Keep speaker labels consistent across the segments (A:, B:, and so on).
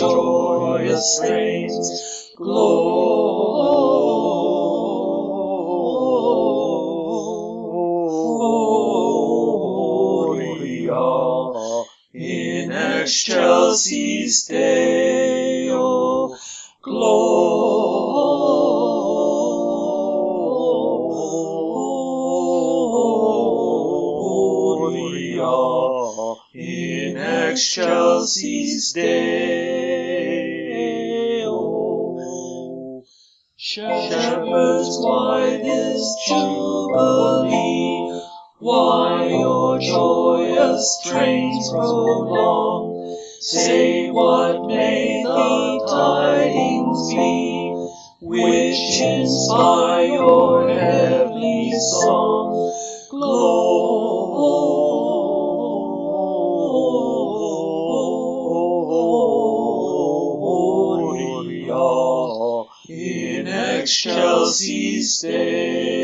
A: joyous strains. Gloria in excelsis Deo. Gloria in excelsis Deo. Which inspire your heavenly song? Gloria in excelsis Deo.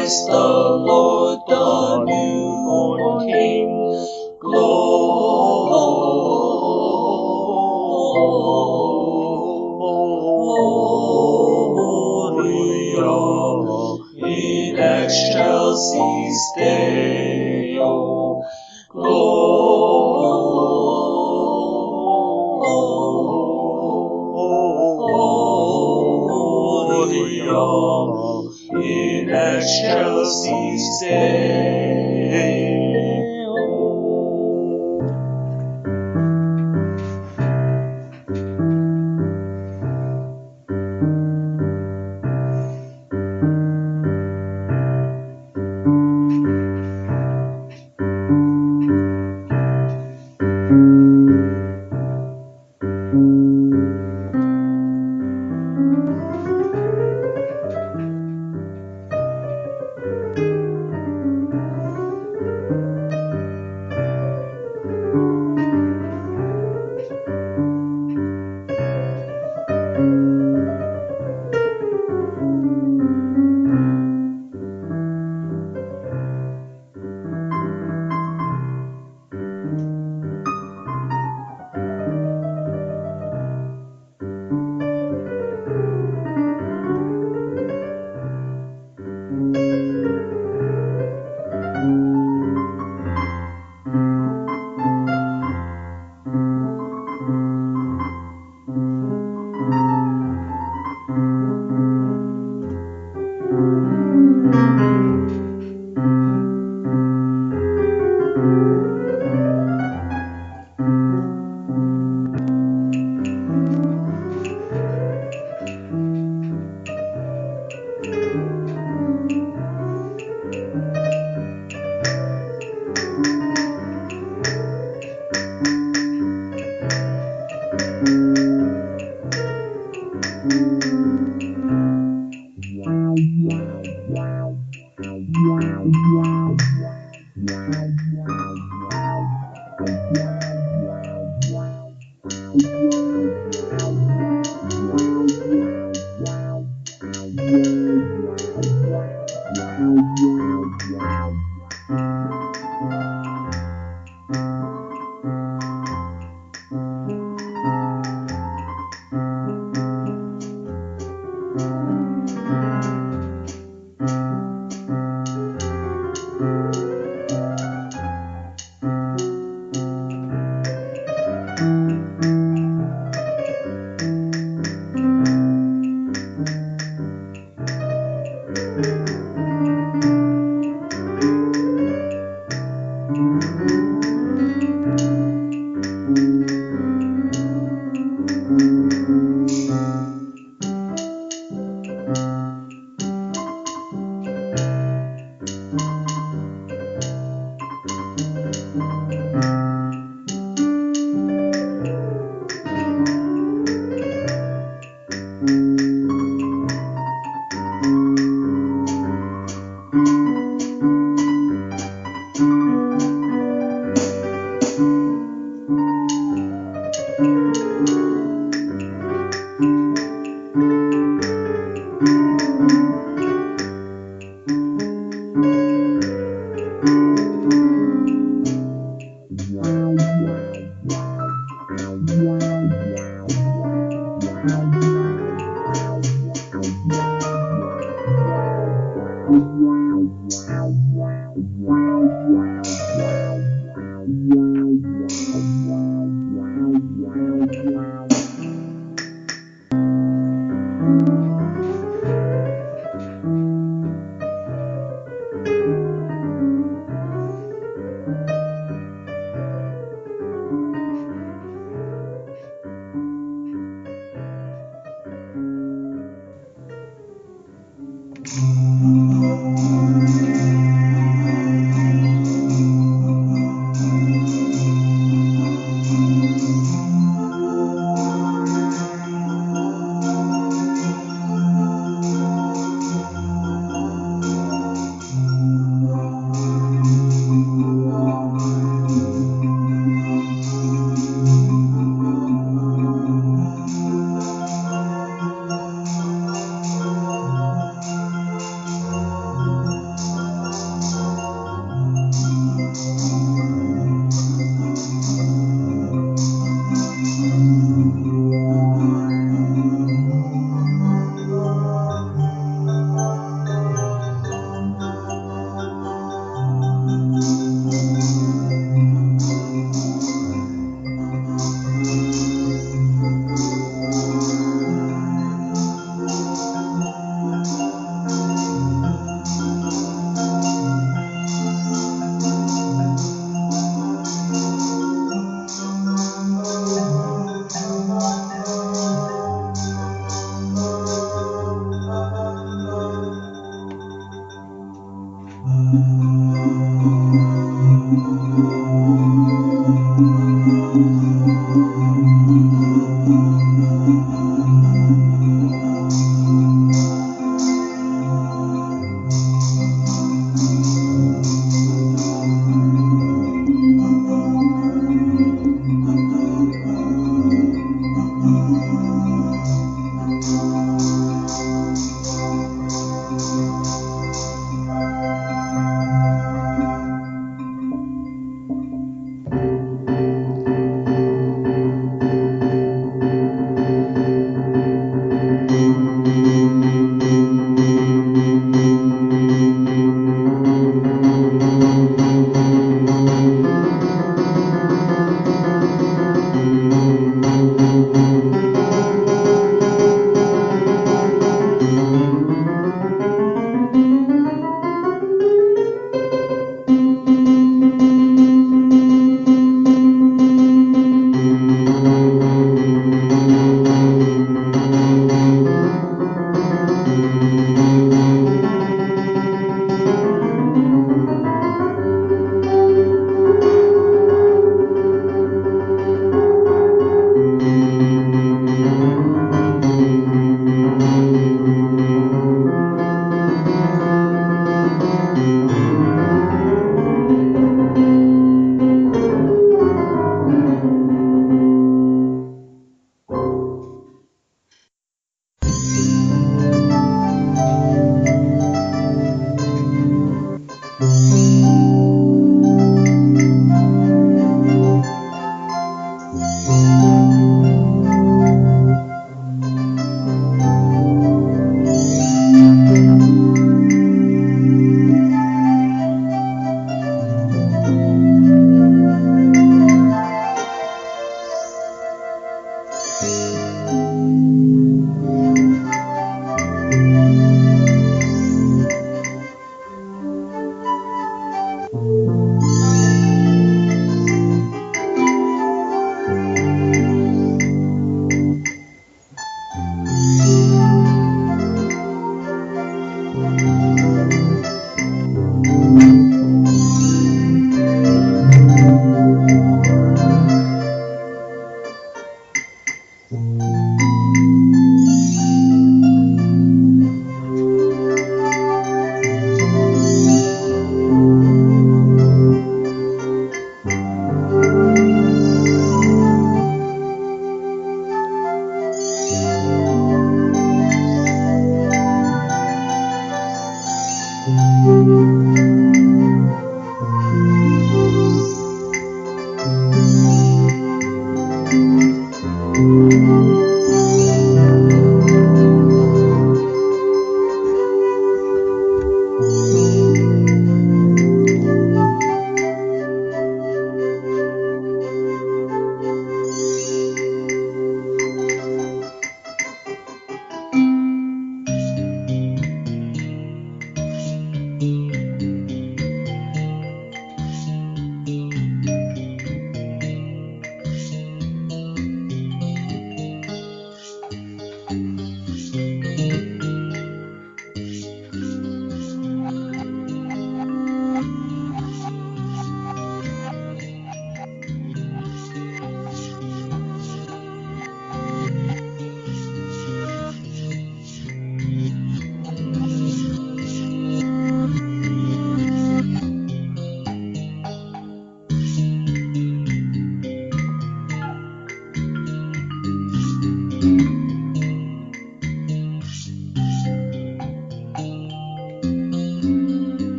A: Christ the Lord, the newborn King. Gloria in excelsis Deo.